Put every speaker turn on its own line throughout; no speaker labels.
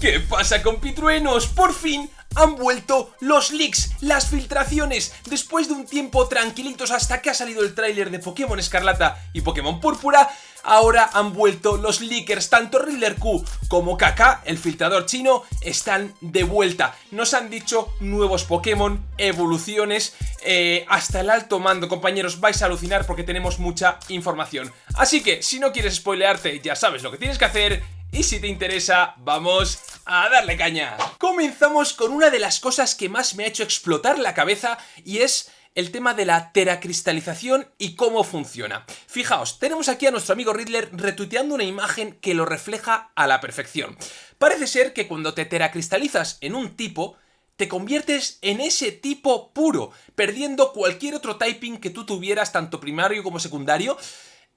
¿Qué pasa compitruenos? Por fin han vuelto los leaks, las filtraciones, después de un tiempo tranquilitos hasta que ha salido el tráiler de Pokémon Escarlata y Pokémon Púrpura, ahora han vuelto los leakers, tanto Riddler Q como Kaka, el filtrador chino, están de vuelta. Nos han dicho nuevos Pokémon, evoluciones, eh, hasta el alto mando, compañeros, vais a alucinar porque tenemos mucha información. Así que, si no quieres spoilearte, ya sabes lo que tienes que hacer y si te interesa, vamos a darle caña. Comenzamos con una de las cosas que más me ha hecho explotar la cabeza y es el tema de la teracristalización y cómo funciona. Fijaos, tenemos aquí a nuestro amigo Riddler retuiteando una imagen que lo refleja a la perfección. Parece ser que cuando te teracristalizas en un tipo, te conviertes en ese tipo puro, perdiendo cualquier otro typing que tú tuvieras, tanto primario como secundario,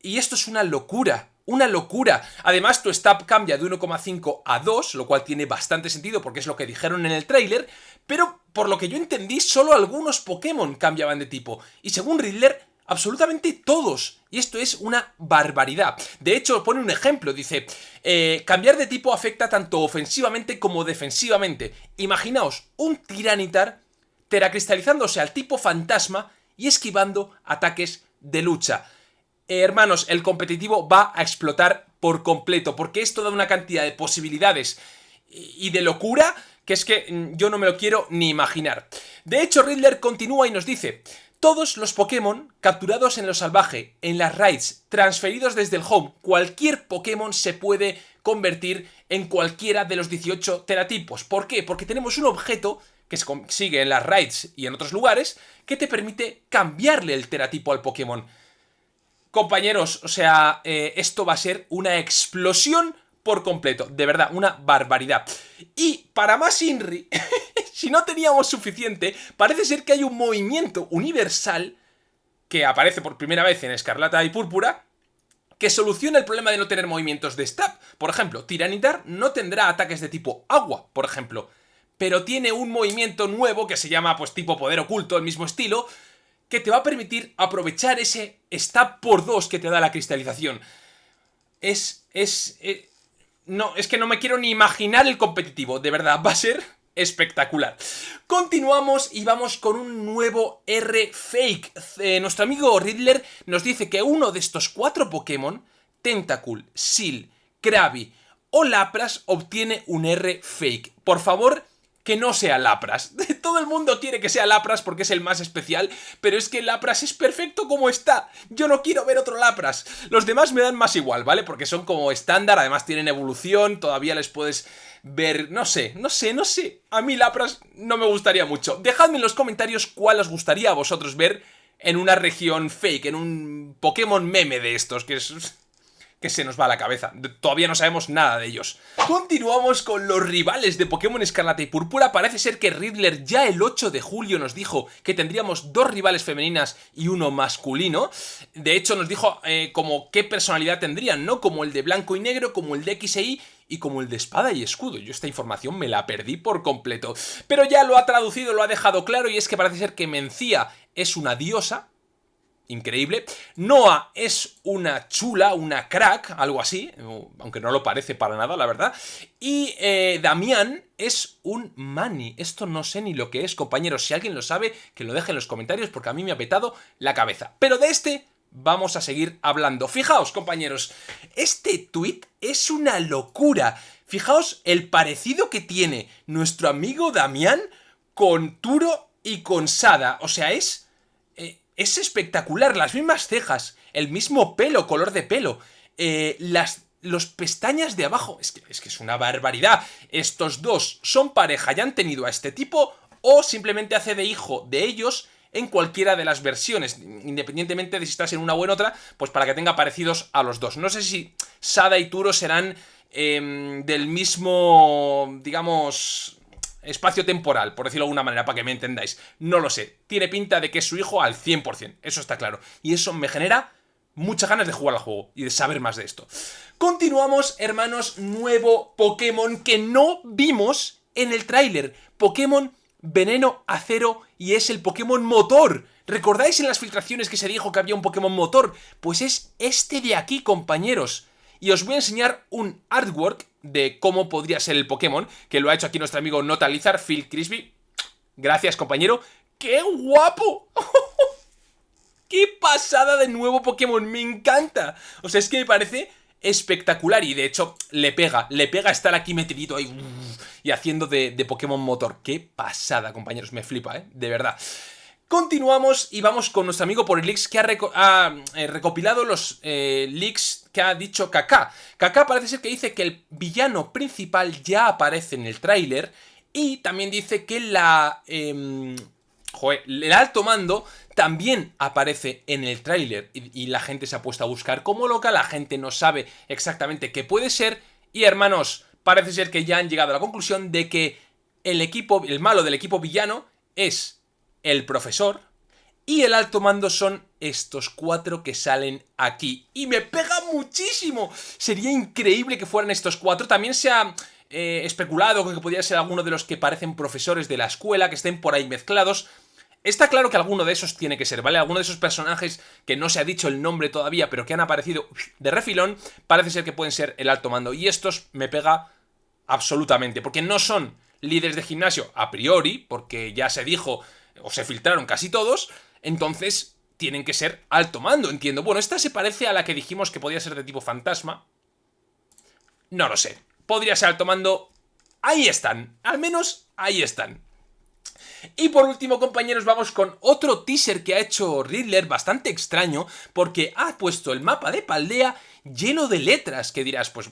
y esto es una locura, una locura. Además, tu stab cambia de 1,5 a 2, lo cual tiene bastante sentido porque es lo que dijeron en el tráiler, pero por lo que yo entendí, solo algunos Pokémon cambiaban de tipo. Y según Riddler, absolutamente todos. Y esto es una barbaridad. De hecho, pone un ejemplo, dice, eh, cambiar de tipo afecta tanto ofensivamente como defensivamente. Imaginaos un Tiranitar teracristalizándose al tipo fantasma y esquivando ataques de lucha. Eh, hermanos, el competitivo va a explotar por completo, porque esto da una cantidad de posibilidades y de locura que es que mm, yo no me lo quiero ni imaginar. De hecho, Riddler continúa y nos dice, todos los Pokémon capturados en lo salvaje, en las raids, transferidos desde el home, cualquier Pokémon se puede convertir en cualquiera de los 18 teratipos. ¿Por qué? Porque tenemos un objeto que se consigue en las raids y en otros lugares que te permite cambiarle el teratipo al Pokémon. Compañeros, o sea, eh, esto va a ser una explosión por completo, de verdad, una barbaridad. Y para más Inri, si no teníamos suficiente, parece ser que hay un movimiento universal que aparece por primera vez en Escarlata y Púrpura, que soluciona el problema de no tener movimientos de stab. Por ejemplo, Tiranitar no tendrá ataques de tipo agua, por ejemplo, pero tiene un movimiento nuevo que se llama pues tipo poder oculto, el mismo estilo, que te va a permitir aprovechar ese stab por 2 que te da la cristalización. Es, es, eh, no, es que no me quiero ni imaginar el competitivo, de verdad, va a ser espectacular. Continuamos y vamos con un nuevo R fake. Eh, nuestro amigo Riddler nos dice que uno de estos cuatro Pokémon, Tentacool, Seal, Krabby o Lapras, obtiene un R fake. Por favor, que no sea Lapras. Todo el mundo quiere que sea Lapras porque es el más especial, pero es que Lapras es perfecto como está. Yo no quiero ver otro Lapras. Los demás me dan más igual, ¿vale? Porque son como estándar, además tienen evolución, todavía les puedes ver... No sé, no sé, no sé. A mí Lapras no me gustaría mucho. Dejadme en los comentarios cuál os gustaría a vosotros ver en una región fake, en un Pokémon meme de estos, que es que se nos va a la cabeza. Todavía no sabemos nada de ellos. Continuamos con los rivales de Pokémon Escarlata y Púrpura. Parece ser que Riddler ya el 8 de julio nos dijo que tendríamos dos rivales femeninas y uno masculino. De hecho nos dijo eh, como qué personalidad tendrían, ¿no? Como el de blanco y negro, como el de X e Y y como el de espada y escudo. Yo esta información me la perdí por completo. Pero ya lo ha traducido, lo ha dejado claro y es que parece ser que Mencía es una diosa, increíble. Noah es una chula, una crack, algo así, aunque no lo parece para nada, la verdad. Y eh, Damián es un mani. Esto no sé ni lo que es, compañeros. Si alguien lo sabe, que lo deje en los comentarios porque a mí me ha petado la cabeza. Pero de este vamos a seguir hablando. Fijaos, compañeros, este tweet es una locura. Fijaos el parecido que tiene nuestro amigo Damián con Turo y con Sada. O sea, es es espectacular, las mismas cejas, el mismo pelo, color de pelo, eh, las, los pestañas de abajo, es que, es una barbaridad. Estos dos son pareja y han tenido a este tipo o simplemente hace de hijo de ellos en cualquiera de las versiones, independientemente de si estás en una o en otra, pues para que tenga parecidos a los dos. No sé si Sada y Turo serán em, del mismo, digamos, espacio temporal, por decirlo de alguna manera, para que me entendáis. No lo sé. Tiene pinta de que es su hijo al 100%, eso está claro. Y eso me genera muchas ganas de jugar al juego y de saber más de esto. Continuamos, hermanos, nuevo Pokémon que no vimos en el tráiler. Pokémon Veneno Acero y es el Pokémon Motor. ¿Recordáis en las filtraciones que se dijo que había un Pokémon Motor? Pues es este de aquí, compañeros. Y os voy a enseñar un artwork de cómo podría ser el Pokémon, que lo ha hecho aquí nuestro amigo Notalizar, Phil Crispy. Gracias, compañero. ¡Qué guapo! ¡Qué pasada de nuevo Pokémon! ¡Me encanta! O sea, es que me parece espectacular y de hecho le pega, le pega estar aquí metidito ahí y haciendo de, Pokémon Motor. ¡Qué pasada, compañeros! Me flipa, ¿eh? De verdad. Continuamos y vamos con nuestro amigo por leaks que ha, eh, recopilado los eh, leaks que ha dicho Kaká. Kaká parece ser que dice que el villano principal ya aparece en el tráiler y también dice que la... Em, el alto mando también aparece en el tráiler y, la gente se ha puesto a buscar como loca, la gente no sabe exactamente qué puede ser y hermanos, parece ser que ya han llegado a la conclusión de que el equipo, el malo del equipo villano es el profesor y el alto mando son estos cuatro que salen aquí. Y me pega muchísimo. Sería increíble que fueran estos cuatro. También se ha eh, especulado que podría ser alguno de los que parecen profesores de la escuela, que estén por ahí mezclados. Está claro que alguno de esos tiene que ser, ¿vale? Alguno de esos personajes que no se ha dicho el nombre todavía, pero que han aparecido de refilón, parece ser que pueden ser el alto mando. Y estos me pega absolutamente, porque no son líderes de gimnasio a priori, porque ya se dijo, o se filtraron casi todos, entonces tienen que ser alto mando, entiendo. Bueno, esta se parece a la que dijimos que podía ser de tipo fantasma. No lo sé. Podría ser alto mando. Ahí están. Al menos ahí están. Y por último, compañeros, vamos con otro teaser que ha hecho Riddler, bastante extraño, porque ha puesto el mapa de Paldea lleno de letras, que dirás, pues...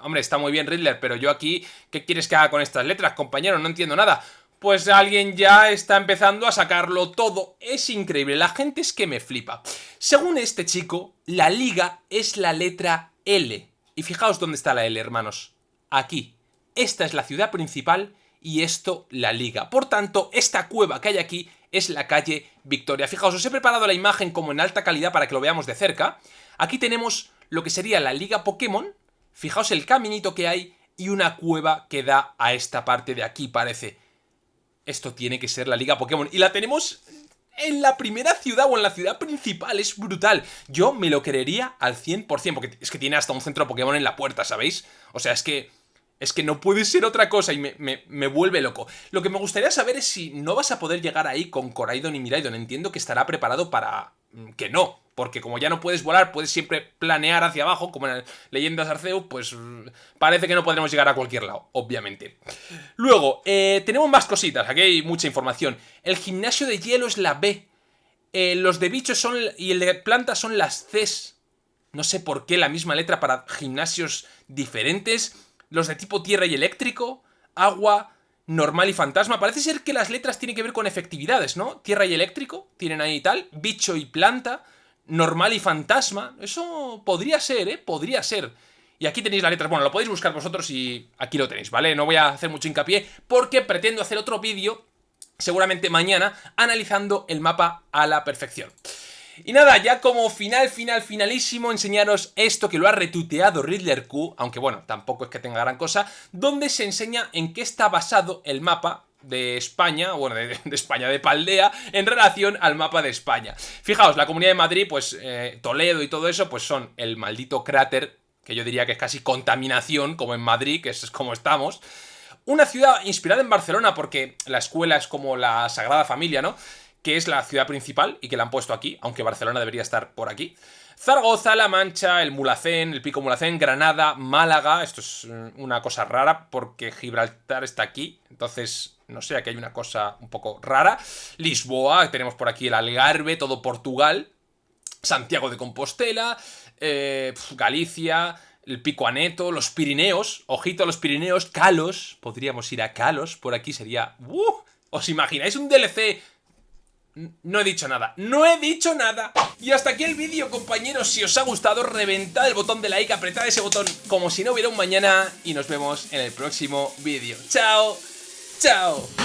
Hombre, está muy bien Riddler, pero yo aquí, ¿qué quieres que haga con estas letras, compañero? No entiendo nada. Pues alguien ya está empezando a sacarlo todo. Es increíble, la gente es que me flipa. Según este chico, la liga es la letra L. Y fijaos dónde está la L, hermanos. Aquí. Esta es la ciudad principal y esto la liga. Por tanto, esta cueva que hay aquí es la calle Victoria. Fijaos, os he preparado la imagen como en alta calidad para que lo veamos de cerca. Aquí tenemos lo que sería la liga Pokémon. Fijaos el caminito que hay y una cueva que da a esta parte de aquí, parece. Esto tiene que ser la liga Pokémon. Y la tenemos en la primera ciudad o en la ciudad principal. Es brutal. Yo me lo creería al 100%, porque es que tiene hasta un centro Pokémon en la puerta, ¿sabéis? O sea, es que es que no puede ser otra cosa y me, vuelve loco. Lo que me gustaría saber es si no vas a poder llegar ahí con Coraidon y Miraidon. Entiendo que estará preparado para que no. Porque como ya no puedes volar, puedes siempre planear hacia abajo, como en Leyendas Arceus, pues mm, parece que no podremos llegar a cualquier lado, obviamente. Luego, eh, tenemos más cositas, aquí hay mucha información. El gimnasio de hielo es la B. Eh, los de bichos son y el de plantas son las Cs. No sé por qué la misma letra para gimnasios diferentes los de tipo tierra y eléctrico, agua, normal y fantasma. Parece ser que las letras tienen que ver con efectividades, ¿no? Tierra y eléctrico, tienen ahí tal, bicho y planta, normal y fantasma. Eso podría ser, ¿eh? Podría ser. Y aquí tenéis las letras, bueno, lo podéis buscar vosotros y aquí lo tenéis, ¿vale? No voy a hacer mucho hincapié porque pretendo hacer otro vídeo, seguramente mañana, analizando el mapa a la perfección. Y nada, ya como final, final, finalísimo, enseñaros esto que lo ha retuiteado Riddler Q, aunque bueno, tampoco es que tenga gran cosa, donde se enseña en qué está basado el mapa de España, bueno, de, España, de Paldea, en relación al mapa de España. Fijaos, la Comunidad de Madrid, pues eh, Toledo y todo eso, pues son el maldito cráter, que yo diría que es casi contaminación, como en Madrid, que es como estamos. Una ciudad inspirada en Barcelona, porque la escuela es como la Sagrada Familia, ¿no? Que es la ciudad principal y que la han puesto aquí, aunque Barcelona debería estar por aquí. Zaragoza, La Mancha, el Mulacén, el Pico Mulacén, Granada, Málaga. Esto es mm, una cosa rara porque Gibraltar está aquí. Entonces, no sé, aquí hay una cosa un poco rara. Lisboa, tenemos por aquí el Algarve, todo Portugal. Santiago de Compostela, eh, Galicia, el Pico Aneto, los Pirineos. Ojito a los Pirineos, Calos. Podríamos ir a Calos, por aquí sería... ¡Uh! ¿Os imagináis un DLC no he dicho nada, no he dicho nada. Y hasta aquí el vídeo compañeros, si os ha gustado reventad el botón de like, apretad ese botón como si no hubiera un mañana. Y nos vemos en el próximo vídeo, chao, chao